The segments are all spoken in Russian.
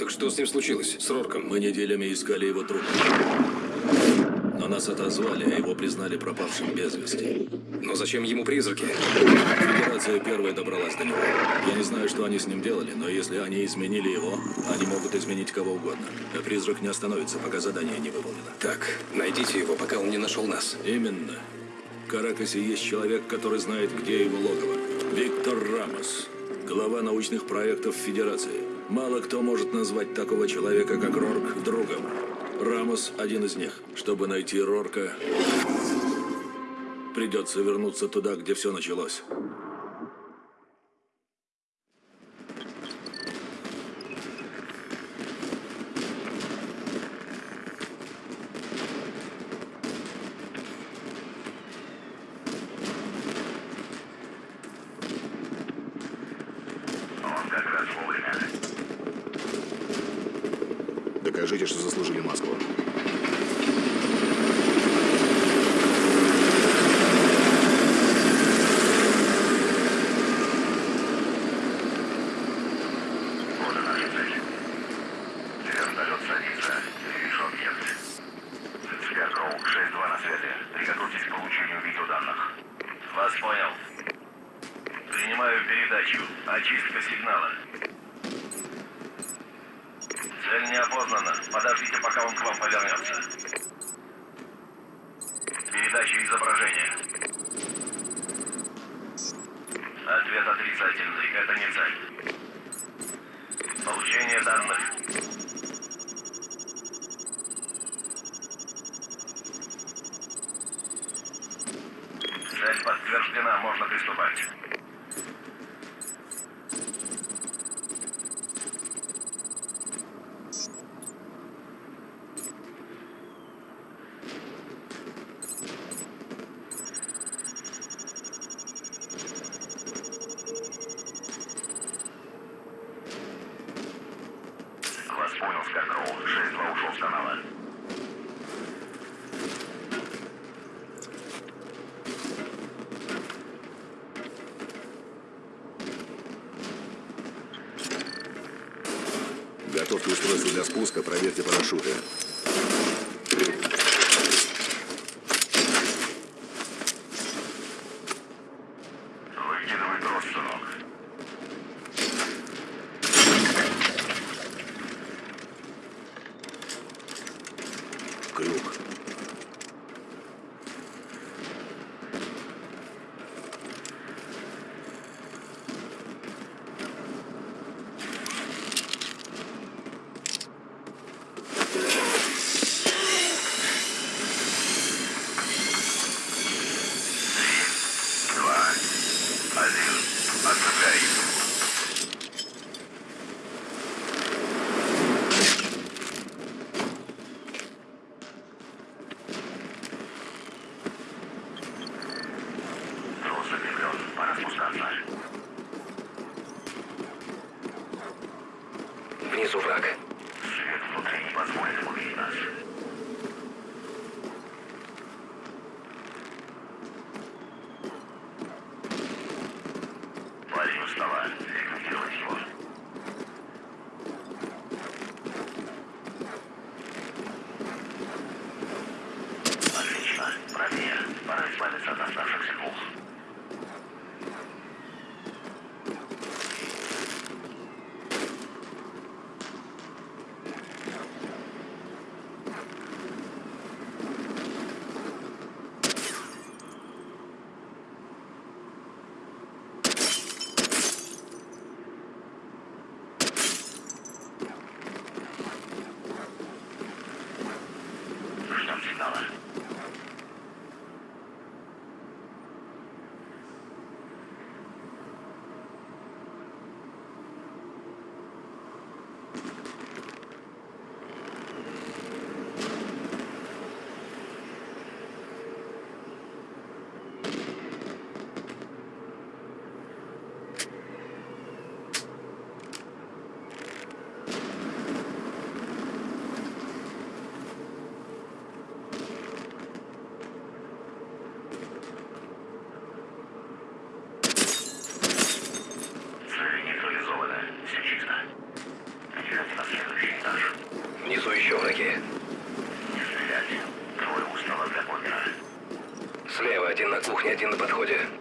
Так что с ним случилось? С Рорком? Мы неделями искали его труп. Но нас отозвали, а его признали пропавшим без вести. Но зачем ему призраки? Федерация первая добралась до него. Я не знаю, что они с ним делали, но если они изменили его, они могут изменить кого угодно. А призрак не остановится, пока задание не выполнено. Так, найдите его, пока он не нашел нас. Именно. В Каракасе есть человек, который знает, где его логово. Виктор Рамос, глава научных проектов Федерации. Мало кто может назвать такого человека, как Рорк, другом. Рамос – один из них. Чтобы найти Рорка, придется вернуться туда, где все началось. Докажите, что заслужили Москву. Устройство для спуска, проверьте парашюты. Один на подходе.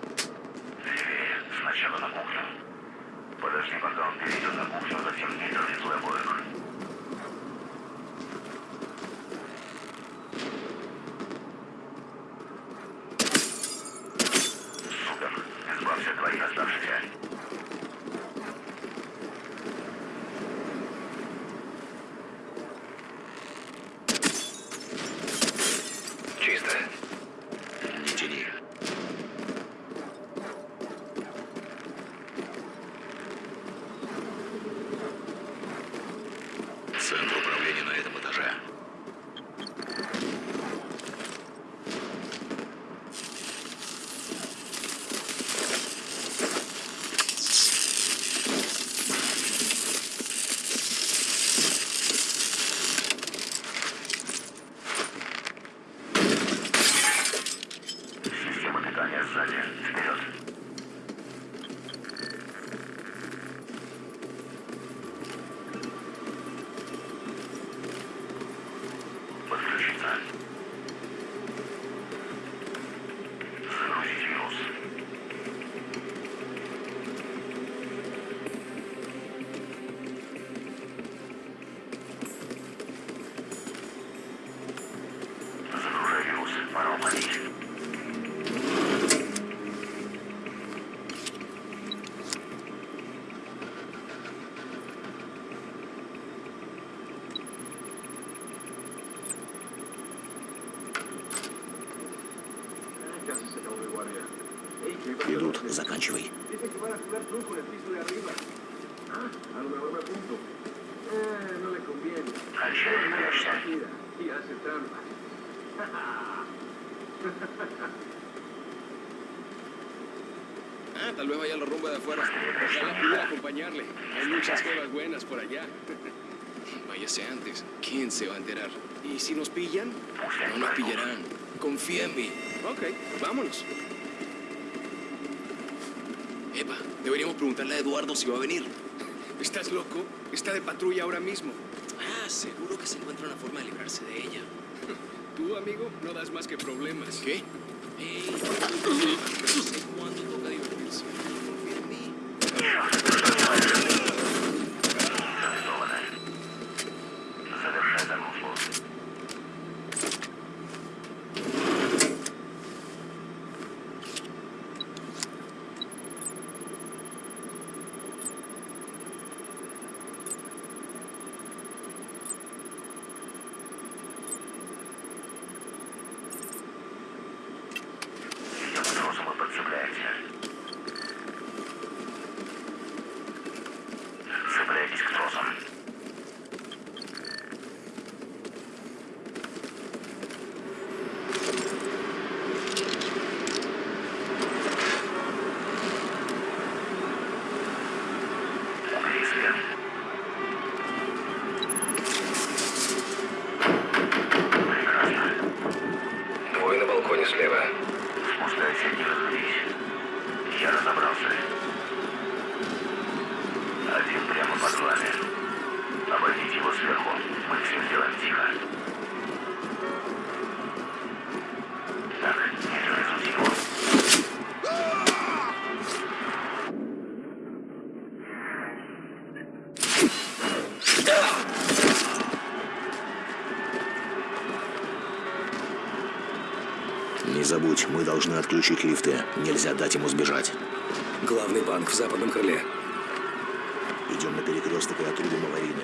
time. is Ah, tal vez vaya la rumba de afuera. Ojalá acompañarle. Hay muchas cosas buenas por allá. Váyase antes. ¿Quién se va a enterar? ¿Y si nos pillan? No nos pillarán. Confía en mí. Ok, vámonos. Epa, deberíamos preguntarle a Eduardo si va a venir. ¿Estás loco? Está de patrulla ahora mismo. Ah, seguro que se encuentra una forma de librarse de ella. Tú, amigo, no das más que problemas. ¿Qué? Ey, отключить лифты. Нельзя дать ему сбежать. Главный банк в западном крыле. Идем на перекресток и отрубим аварийное.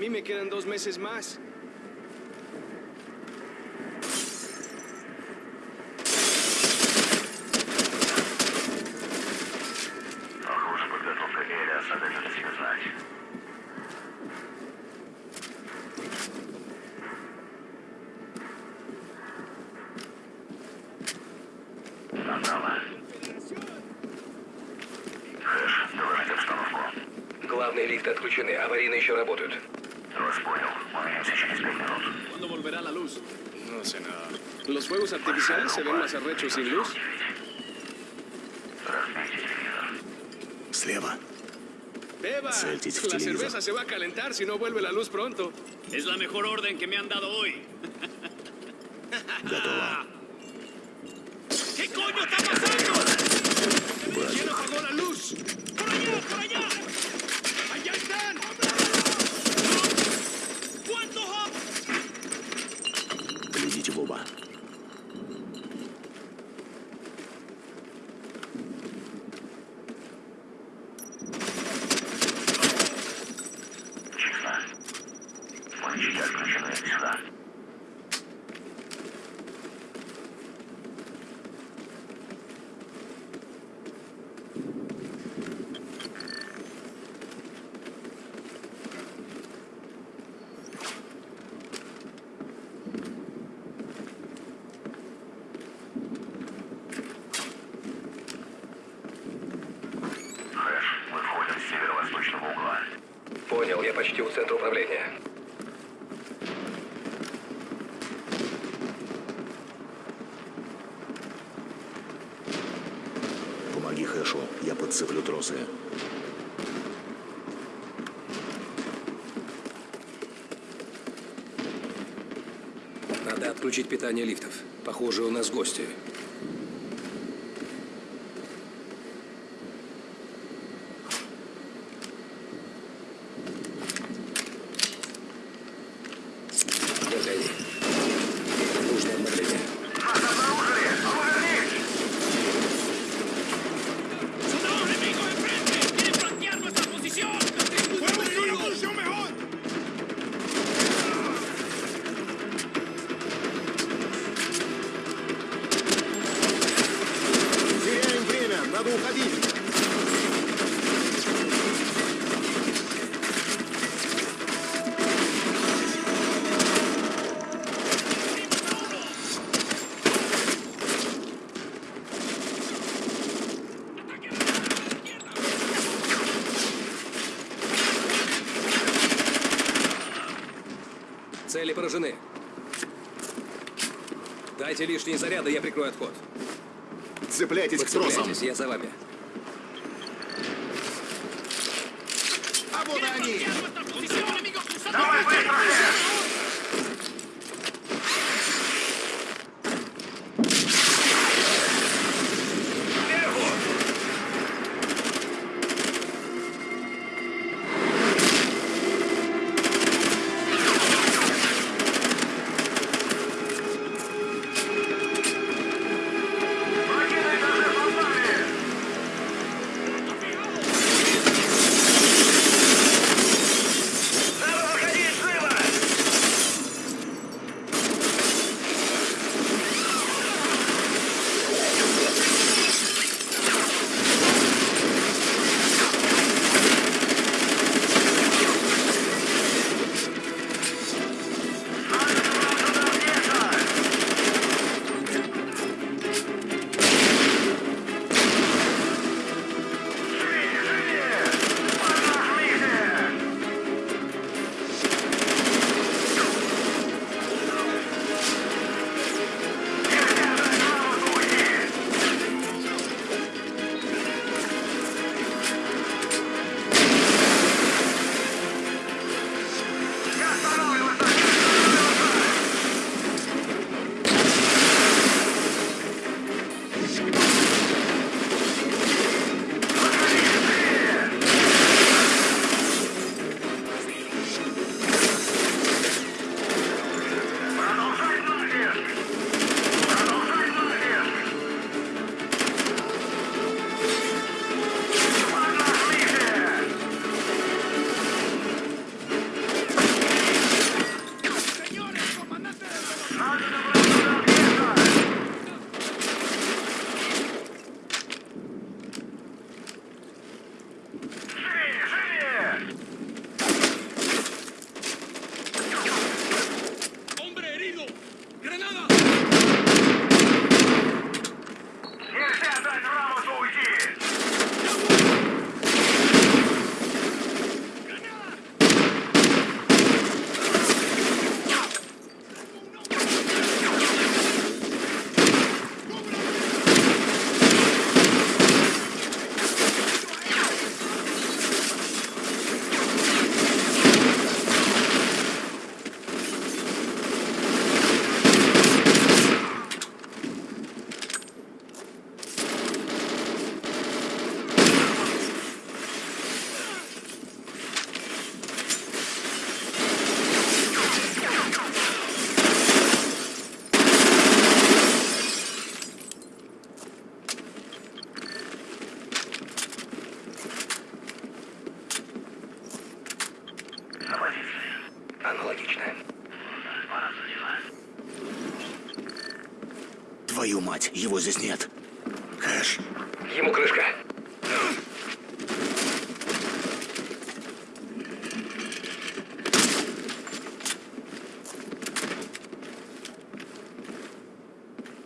mí me quedan dos meses más. Главные лифты отключены, аварийные еще работают. ¿Los fuegos artificiales se ven más arrechos sin luz? Разбейте телевизор. Слева. Beba, Suéltese, la televisor. cerveza se va a calentar si no vuelve la luz pronto. Es la mejor orden que me han dado hoy. Почти у центра управления. Помоги Хэшу, я подцеплю тросы. Надо отключить питание лифтов. Похоже, у нас гости. Цели поражены. Дайте лишние заряды, я прикрою отход. Цепляйтесь к тросам. Я за вами. А вот они! Давай быстро,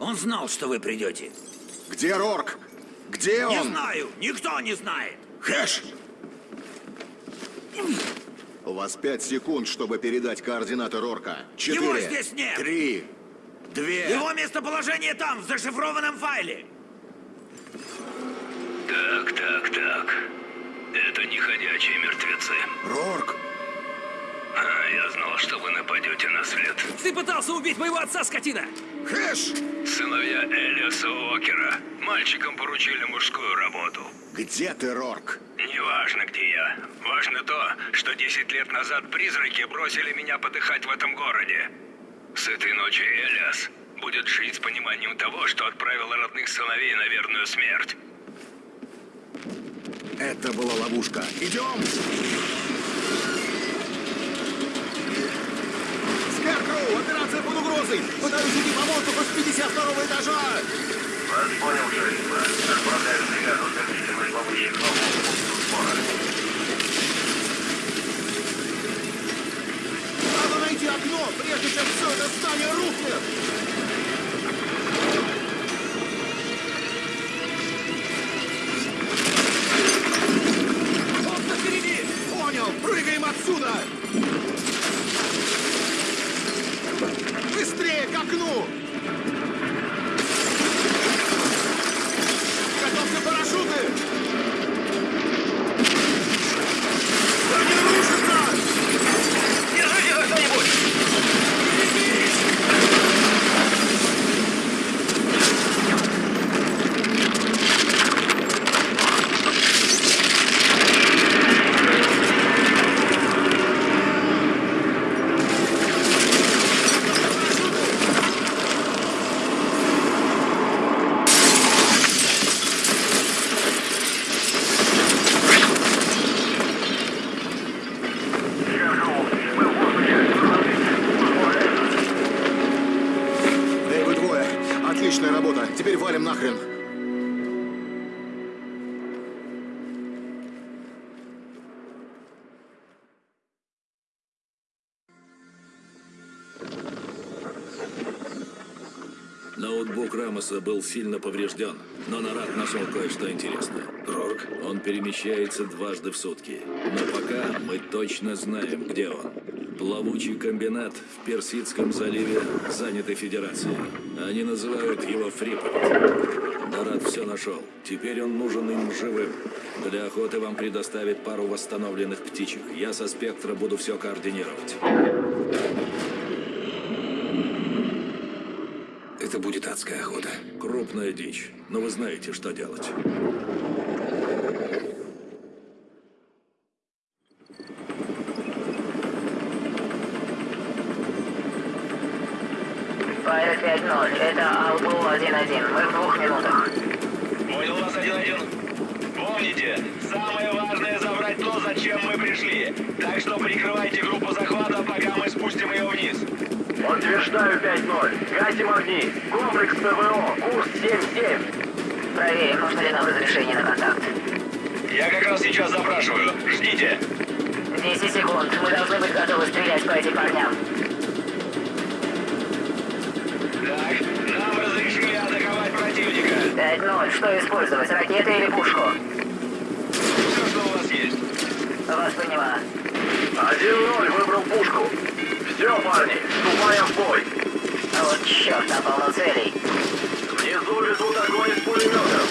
Он знал, что вы придете. где Рорк? Где Не он? знаю, никто не знает. Хэш! У вас пять секунд, чтобы передать координаты Рорка. Четыре. Его здесь нет. Три. Две. Его местоположение там, в зашифрованном файле. Так, так, так. Это не ходячие мертвецы. Рорк! А, я знал, что вы нападете на след. Ты пытался убить моего отца, скотина! Хэш! Сыновья Элиаса Уокера. Мальчикам поручили мужскую работу. Где ты, Рорк? Неважно, где я. Важно то, что 10 лет назад призраки бросили меня подыхать в этом городе. С этой ночи Элиас будет жить с пониманием того, что отправил родных сыновей на верную смерть. Это была ловушка. Идем! Операция под угрозой! Пытаюсь уйти по воздуху с 52 этажа! Вас понял, Шерифа. Отправляю работа! Теперь валим нахрен! Ноутбук Рамоса был сильно поврежден, но Нарад нашел кое-что интересное. Рорк? Он перемещается дважды в сутки. Но пока мы точно знаем, где он. Плавучий комбинат в Персидском заливе, занятый Федерацией. Они называют его Фрипорт. Нарад все нашел. Теперь он нужен им живым. Для охоты вам предоставят пару восстановленных птичек. Я со спектра буду все координировать. Это будет адская охота. Крупная дичь, но вы знаете, что делать. Файл 5-0, это Албу 1-1. Мы в двух минутах. Понял вас один-один. Помните, самое важное забрать то, зачем мы пришли. Так что прикрывайте группу захвата, пока мы спустим ее вниз. Подтверждаю 5-0. Гасим огни. Комплекс ПВО. Курс 7-7. Проверим, нужно ли нам разрешение на контакт. Я как раз сейчас запрашиваю. Ждите. 10 секунд. Мы должны быть готовы стрелять по этим парням. Так, нам разрешили атаковать противника. 5-0. Что использовать, ракеты или пушку? Все, что у вас есть. Вас поняла. 1-0 выбрал пушку. Все, парни, вступаем в бой. А вот черт, напал на целей. Внизу ведут огонь из пулеметов.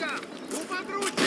врагам! У подручных!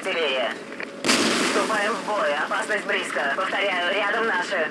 артиллерия. Вступаем в бой. Опасность близко. Повторяю, рядом наши.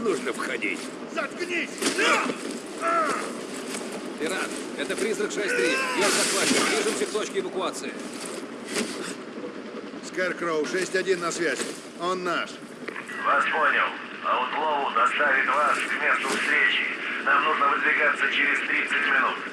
Нужно входить. Заткнись! Пират, это призрак 6-3. Я захватчик. Движемся к точке эвакуации. Скэркроу 6-1 на связи. Он наш. Вас понял. Аутлоу доставит вас к месту встречи. Нам нужно выдвигаться через 30 минут.